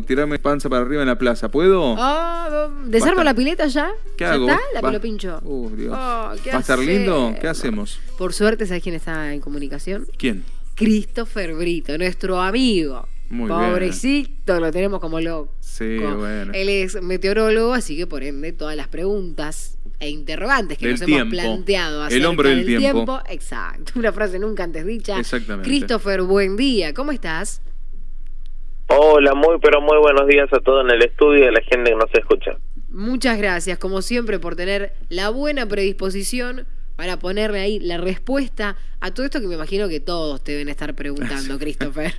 tirarme panza para arriba en la plaza. ¿Puedo? Ah, ¿Desarmo Basta. la pileta ya? ¿Qué ¿Ya hago? está? La pelo pincho. Uh, Dios. Oh, ¿qué ¿Va a estar lindo? ¿Qué hacemos? Por suerte, ¿sabes quién está en comunicación? ¿Quién? Christopher Brito, nuestro amigo. Muy bien. Pobrecito, lo tenemos como loco. Sí, bueno. Él es meteorólogo, así que por ende todas las preguntas e interrogantes que Del nos tiempo. hemos planteado El acerca hombre del tiempo. Exacto, una frase nunca antes dicha. Exactamente. Christopher, buen día, ¿cómo estás? Hola, muy pero muy buenos días a todos en el estudio y a la gente que nos escucha. Muchas gracias, como siempre, por tener la buena predisposición para ponerle ahí la respuesta a todo esto que me imagino que todos te deben estar preguntando, Christopher.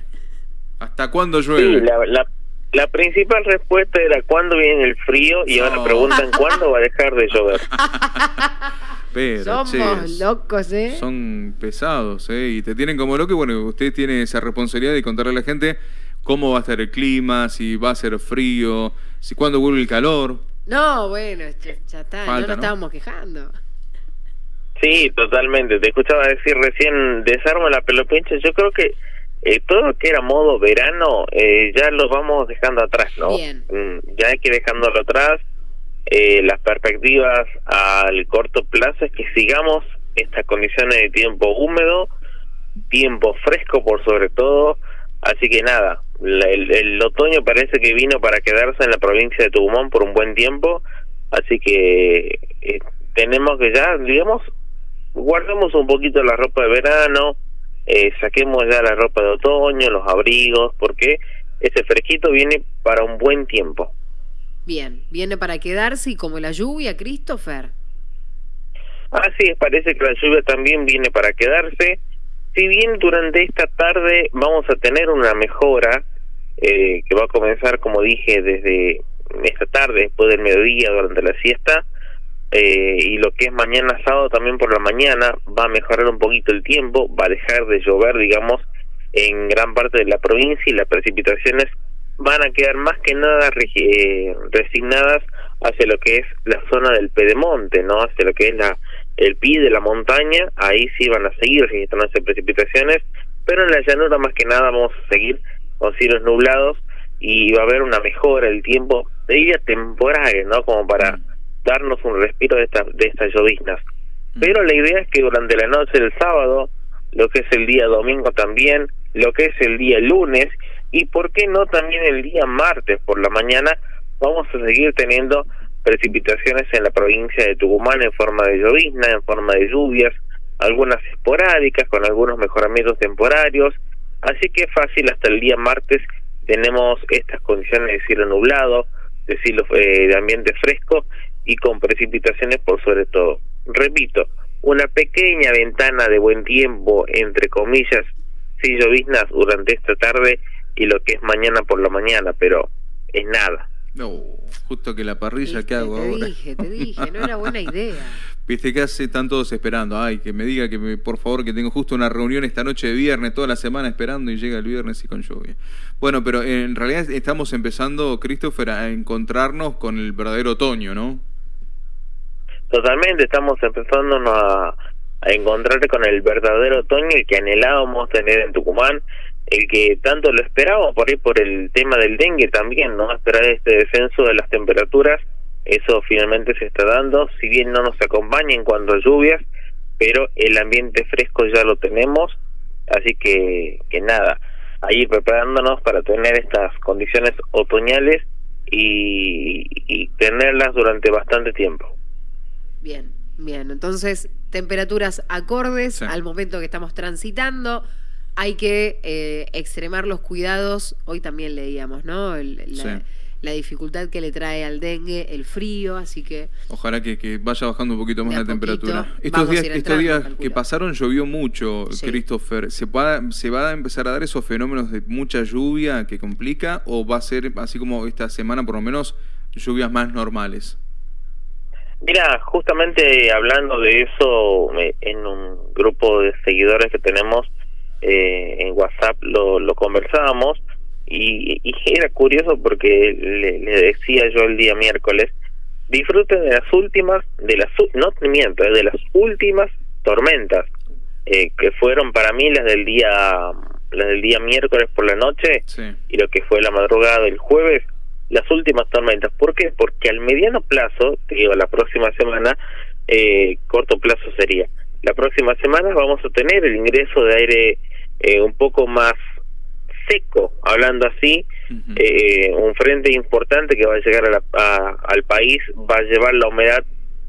¿Hasta cuándo Sí, llueve? la, la, la principal respuesta era cuándo viene el frío y ahora preguntan cuándo va a dejar de llover. Pero, Somos che, locos, ¿eh? Son pesados, ¿eh? Y te tienen como loco. Y bueno, usted tiene esa responsabilidad de contarle a la gente cómo va a estar el clima, si va a ser frío, si cuándo vuelve el calor. No, bueno, ya, ya está, no Falta, nos ¿no? estábamos quejando. Sí, totalmente. Te escuchaba decir recién, desarmo la pelopincha. Yo creo que eh, todo lo que era modo verano eh, ya lo vamos dejando atrás, ¿no? Bien. Mm, Ya hay que dejándolo atrás. Eh, las perspectivas al corto plazo es que sigamos estas condiciones de tiempo húmedo, tiempo fresco por sobre todo. Así que nada, la- el, el otoño parece que vino para quedarse en la provincia de Tucumán por un buen tiempo. Así que eh, tenemos que ya, digamos, guardemos un poquito la ropa de verano, eh, saquemos ya la ropa de otoño, los abrigos, porque ese fresquito viene para un buen tiempo. Bien, viene para quedarse y como la lluvia, Christopher. Así es, parece que la lluvia también viene para quedarse. Si bien durante esta tarde vamos a tener una mejora, eh, que va a comenzar, como dije, desde esta tarde, después del mediodía, durante la siesta, eh, y lo que es mañana sábado también por la mañana, va a mejorar un poquito el tiempo, va a dejar de llover, digamos, en gran parte de la provincia y las precipitaciones van a quedar más que nada eh, resignadas hacia lo que es la zona del pedemonte, ¿no? Hacia lo que es la el pie de la montaña, ahí sí van a seguir registrándose precipitaciones, pero en la llanura más que nada vamos a seguir con cielos nublados y va a haber una mejora del tiempo, de diría temporal, ¿no? Como para darnos un respiro de, esta, de estas lloviznas. Pero la idea es que durante la noche del sábado, lo que es el día domingo también, lo que es el día lunes y por qué no también el día martes por la mañana, vamos a seguir teniendo precipitaciones en la provincia de Tucumán en forma de llovizna, en forma de lluvias, algunas esporádicas con algunos mejoramientos temporarios, así que fácil hasta el día martes tenemos estas condiciones de cielo nublado, de cielo eh, de ambiente fresco y con precipitaciones por sobre todo. Repito, una pequeña ventana de buen tiempo, entre comillas, sí lloviznas durante esta tarde y lo que es mañana por la mañana, pero es nada. No, justo que la parrilla, Viste, ¿qué hago te ahora? dije, te dije, no era buena idea. Viste que hace están todos esperando. Ay, que me diga que me, por favor que tengo justo una reunión esta noche de viernes, toda la semana esperando y llega el viernes y con lluvia. Bueno, pero en realidad estamos empezando, Christopher, a encontrarnos con el verdadero otoño, ¿no? Totalmente, estamos empezando a, a encontrar con el verdadero otoño, el que anhelábamos tener en Tucumán, el que tanto lo esperábamos por ahí por el tema del dengue también, ¿no? Esperar este descenso de las temperaturas, eso finalmente se está dando, si bien no nos acompaña en cuanto a lluvias, pero el ambiente fresco ya lo tenemos, así que, que nada, a ir preparándonos para tener estas condiciones otoñales y, y tenerlas durante bastante tiempo. Bien, bien. Entonces, temperaturas acordes Sí. al momento que estamos transitando. Hay que eh, extremar los cuidados. Hoy también leíamos, ¿no? El- la, Sí. la dificultad que le trae al dengue, el frío, así que Ojalá que, que vaya bajando un poquito más la temperatura. Estos días, estos días calculo. que pasaron llovió mucho, Sí. Christopher. ¿Se, va, ¿Se va a empezar a dar esos fenómenos de mucha lluvia que complica o va a ser así como esta semana por lo menos lluvias más normales? Mira, justamente hablando de eso, eh, en un grupo de seguidores que tenemos eh, en WhatsApp lo, lo conversábamos y, y era curioso porque le, le decía yo el día miércoles, disfruten de las últimas, de las, no miento, eh, de las últimas tormentas, eh, que fueron para mí las del día las del día miércoles por la noche Sí. y lo que fue la madrugada del jueves, las últimas tormentas. ¿Por qué? Porque al mediano plazo, te digo, la próxima semana, eh, corto plazo sería, la próxima semana vamos a tener el ingreso de aire eh, un poco más seco, hablando así, eh, un frente importante que va a llegar a la- a- al país va a llevar la humedad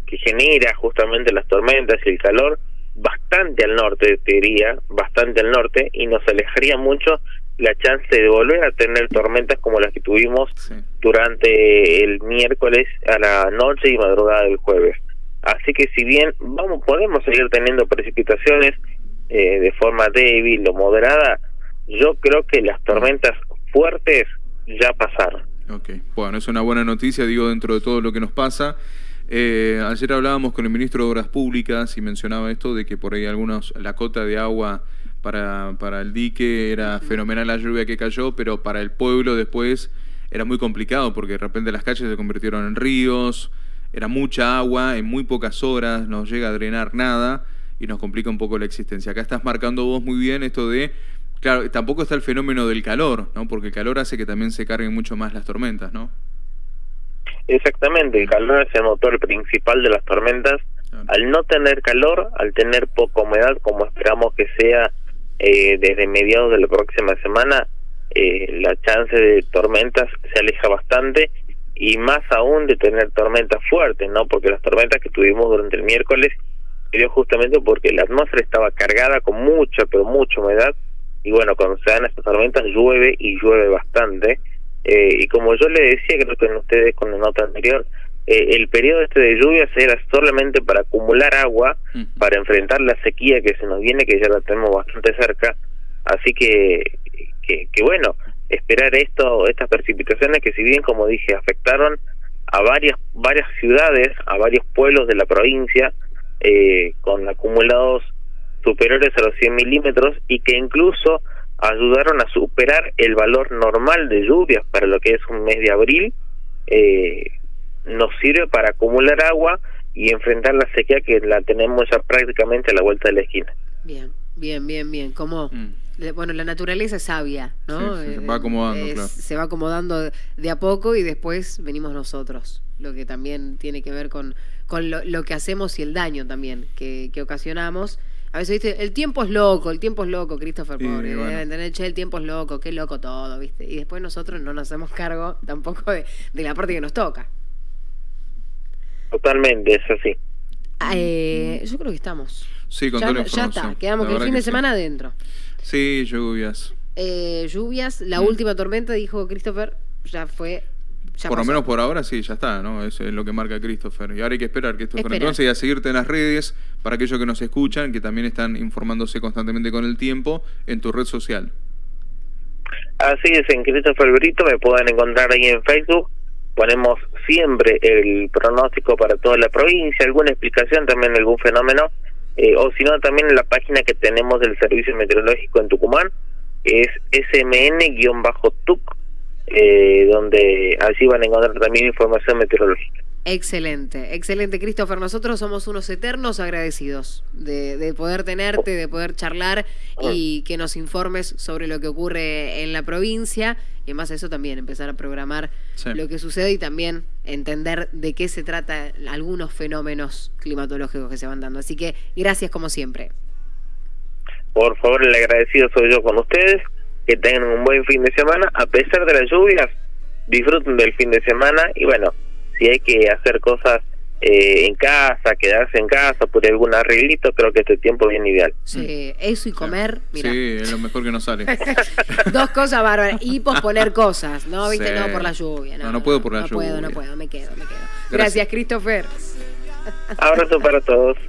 que genera justamente las tormentas y el calor bastante al norte, te diría, bastante al norte, y nos alejaría mucho la chance de volver a tener tormentas como las que tuvimos Sí. durante el miércoles a la noche y madrugada del jueves. Así que si bien vamos podemos seguir teniendo precipitaciones eh, de forma débil o moderada, yo creo que las tormentas fuertes ya pasaron. Ok, bueno, es una buena noticia, digo, dentro de todo lo que nos pasa. Eh, ayer hablábamos con el ministro de Obras Públicas y mencionaba esto de que por ahí algunos, la cota de agua para, para el dique era fenomenal la lluvia que cayó, pero para el pueblo después era muy complicado porque de repente las calles se convirtieron en ríos, era mucha agua en muy pocas horas, no llega a drenar nada y nos complica un poco la existencia. Acá estás marcando vos muy bien esto de, claro, tampoco está el fenómeno del calor, ¿no? Porque el calor hace que también se carguen mucho más las tormentas, ¿no? Exactamente, el calor es el motor principal de las tormentas. Claro. Al no tener calor, al tener poca humedad, como esperamos que sea eh, desde mediados de la próxima semana, eh, la chance de tormentas se aleja bastante y más aún de tener tormentas fuertes, ¿no? Porque las tormentas que tuvimos durante el miércoles se dio justamente porque la atmósfera estaba cargada con mucha, pero mucha humedad y bueno, cuando se dan estas tormentas llueve y llueve bastante. Eh, y como yo le decía, creo que en ustedes con la nota anterior, eh, el periodo este de lluvias era solamente para acumular agua, para enfrentar la sequía que se nos viene, que ya la tenemos bastante cerca. Así que, que, que bueno, esperar esto, estas precipitaciones que si bien, como dije, afectaron a varias, varias ciudades, a varios pueblos de la provincia, eh, con acumulados superiores a los 100 milímetros y que incluso ayudaron a superar el valor normal de lluvias para lo que es un mes de abril, eh, nos sirve para acumular agua y enfrentar la sequía que la tenemos ya prácticamente a la vuelta de la esquina. Bien, bien, bien, bien. Como, Mm. le- bueno, la naturaleza es sabia, ¿no? Sí, sí, Eh, va acomodando, es- claro. Se va acomodando de a poco y después venimos nosotros, lo que también tiene que ver con, con lo, lo que hacemos y el daño también que, que ocasionamos. A veces, viste, el tiempo es loco, el tiempo es loco, Christopher, Sí, pobre, bueno. deben tener, che, el tiempo es loco, qué loco todo, ¿viste? Y después nosotros no nos hacemos cargo tampoco de, de la parte que nos toca. Totalmente, es así. Ah, eh, yo creo que estamos. Sí, con ya, toda la ya está, quedamos que el fin de sí. semana adentro. Sí, lluvias. Eh, lluvias, la Mm. última tormenta, dijo Christopher, ya fue. Ya por lo menos por ahora sí, ya está, ¿no? Eso es lo que marca Christopher. Y ahora hay que esperar, Christopher. Esperar. Entonces, y a seguirte en las redes, para aquellos que nos escuchan, que también están informándose constantemente con el tiempo, en tu red social. Así es, en Christopher Brito me pueden encontrar ahí en Facebook. Ponemos siempre el pronóstico para toda la provincia, alguna explicación también de algún fenómeno, eh, o si no, también en la página que tenemos del Servicio Meteorológico en Tucumán, que es smn-tuc, eh, donde allí van a encontrar también información meteorológica. Excelente, excelente, Christopher. Nosotros somos unos eternos agradecidos de, de poder tenerte, de poder charlar y que nos informes sobre lo que ocurre en la provincia. Y además eso también, empezar a programar Sí. lo que sucede y también entender de qué se trata algunos fenómenos climatológicos que se van dando. Así que gracias como siempre. Por favor, el agradecido soy yo con ustedes. Que tengan un buen fin de semana. A pesar de las lluvias, disfruten del fin de semana. Y bueno, si hay que hacer cosas eh, en casa, quedarse en casa por algún arreglito, creo que este tiempo es bien ideal. Sí, eso y comer, mira. Sí, es lo mejor que nos sale. Dos cosas bárbaras. Y posponer cosas, ¿no? ¿Viste? Sí. No por la lluvia. No, No, no puedo por la no puedo, no lluvia. puedo, me quedo, me quedo. Gracias. Gracias, Christopher. Abrazo para todos. Qué